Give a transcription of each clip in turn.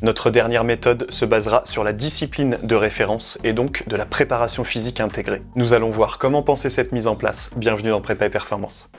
Notre dernière méthode se basera sur la discipline de référence et donc de la préparation physique intégrée. Nous allons voir comment penser cette mise en place. Bienvenue dans Prépa et Performance.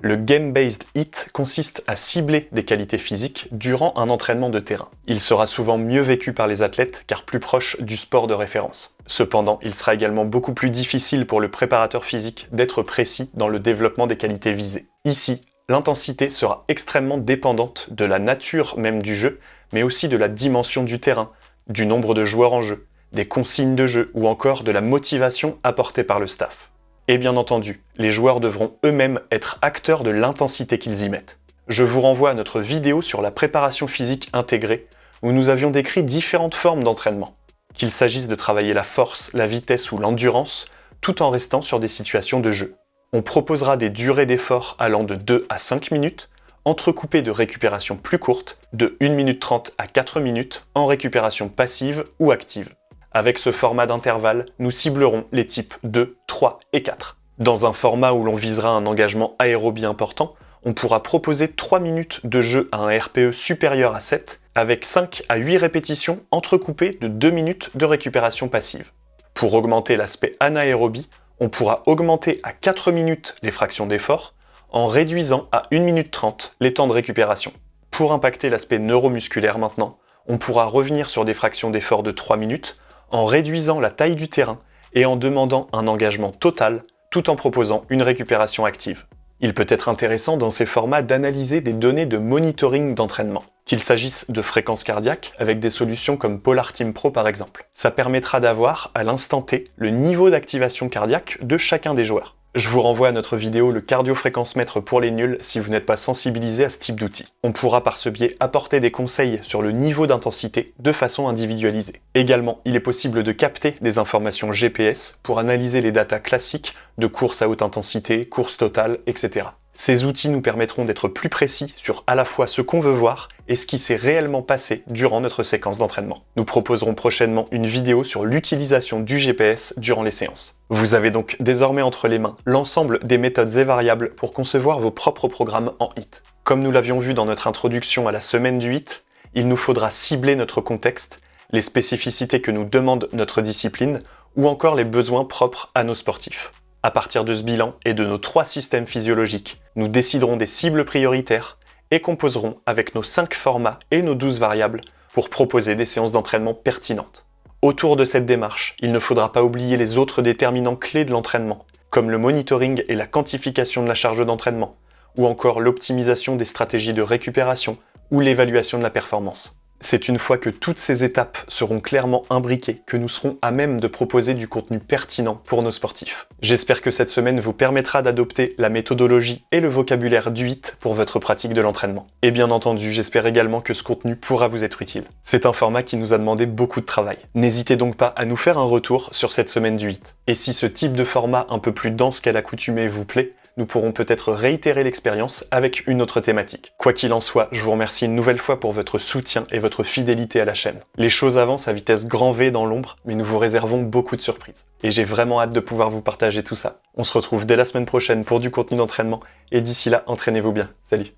Le Game-Based HIT consiste à cibler des qualités physiques durant un entraînement de terrain. Il sera souvent mieux vécu par les athlètes car plus proche du sport de référence. Cependant, il sera également beaucoup plus difficile pour le préparateur physique d'être précis dans le développement des qualités visées. Ici, l'intensité sera extrêmement dépendante de la nature même du jeu, mais aussi de la dimension du terrain, du nombre de joueurs en jeu, des consignes de jeu ou encore de la motivation apportée par le staff. Et bien entendu, les joueurs devront eux-mêmes être acteurs de l'intensité qu'ils y mettent. Je vous renvoie à notre vidéo sur la préparation physique intégrée, où nous avions décrit différentes formes d'entraînement. Qu'il s'agisse de travailler la force, la vitesse ou l'endurance, tout en restant sur des situations de jeu. On proposera des durées d'effort allant de 2 à 5 minutes, entrecoupées de récupération plus courtes, de 1 minute 30 à 4 minutes, en récupération passive ou active. Avec ce format d'intervalle, nous ciblerons les types 2, 3 et 4. Dans un format où l'on visera un engagement aérobie important, on pourra proposer 3 minutes de jeu à un RPE supérieur à 7, avec 5 à 8 répétitions entrecoupées de 2 minutes de récupération passive. Pour augmenter l'aspect anaérobie, on pourra augmenter à 4 minutes les fractions d'effort, en réduisant à 1 minute 30 les temps de récupération. Pour impacter l'aspect neuromusculaire maintenant, on pourra revenir sur des fractions d'effort de 3 minutes en réduisant la taille du terrain et en demandant un engagement total tout en proposant une récupération active. Il peut être intéressant dans ces formats d'analyser des données de monitoring d'entraînement, qu'il s'agisse de fréquences cardiaques avec des solutions comme Polar Team Pro par exemple. Ça permettra d'avoir à l'instant T le niveau d'activation cardiaque de chacun des joueurs. Je vous renvoie à notre vidéo le cardio-fréquence-mètre pour les nuls si vous n'êtes pas sensibilisé à ce type d'outil. On pourra par ce biais apporter des conseils sur le niveau d'intensité de façon individualisée. Également, il est possible de capter des informations GPS pour analyser les datas classiques de course à haute intensité, course totale, etc. Ces outils nous permettront d'être plus précis sur à la fois ce qu'on veut voir et ce qui s'est réellement passé durant notre séquence d'entraînement. Nous proposerons prochainement une vidéo sur l'utilisation du GPS durant les séances. Vous avez donc désormais entre les mains l'ensemble des méthodes et variables pour concevoir vos propres programmes en HIT. Comme nous l'avions vu dans notre introduction à la semaine du HIT, il nous faudra cibler notre contexte, les spécificités que nous demande notre discipline ou encore les besoins propres à nos sportifs. À partir de ce bilan et de nos trois systèmes physiologiques, nous déciderons des cibles prioritaires et composerons avec nos 5 formats et nos 12 variables pour proposer des séances d'entraînement pertinentes. Autour de cette démarche, il ne faudra pas oublier les autres déterminants clés de l'entraînement, comme le monitoring et la quantification de la charge d'entraînement, ou encore l'optimisation des stratégies de récupération ou l'évaluation de la performance. C'est une fois que toutes ces étapes seront clairement imbriquées que nous serons à même de proposer du contenu pertinent pour nos sportifs. J'espère que cette semaine vous permettra d'adopter la méthodologie et le vocabulaire du HIT pour votre pratique de l'entraînement. Et bien entendu, j'espère également que ce contenu pourra vous être utile. C'est un format qui nous a demandé beaucoup de travail. N'hésitez donc pas à nous faire un retour sur cette semaine du HIT. Et si ce type de format un peu plus dense qu'à l'accoutumée vous plaît, nous pourrons peut-être réitérer l'expérience avec une autre thématique. Quoi qu'il en soit, je vous remercie une nouvelle fois pour votre soutien et votre fidélité à la chaîne. Les choses avancent à vitesse grand V dans l'ombre, mais nous vous réservons beaucoup de surprises. Et j'ai vraiment hâte de pouvoir vous partager tout ça. On se retrouve dès la semaine prochaine pour du contenu d'entraînement, et d'ici là, entraînez-vous bien. Salut